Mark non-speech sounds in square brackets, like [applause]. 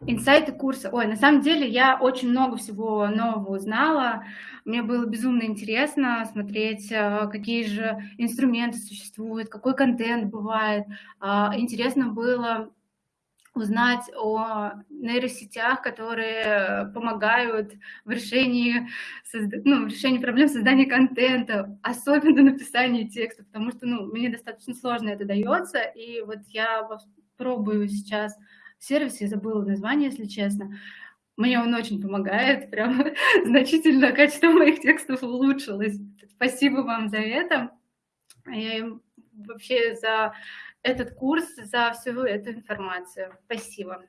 Инсайты курса. Ой, на самом деле я очень много всего нового узнала. Мне было безумно интересно смотреть, э, какие же инструменты существуют, какой контент бывает. А, интересно было узнать о нейросетях, которые помогают в решении, ну, в решении проблем создания контента, особенно [laughs] написании текста, потому что ну, мне достаточно сложно это дается, и вот я пробую сейчас сервис, я забыла название, если честно. Мне он очень помогает, [laughs] прям значительно качество моих текстов улучшилось. Спасибо вам за это. И вообще за этот курс, за всю эту информацию. Спасибо.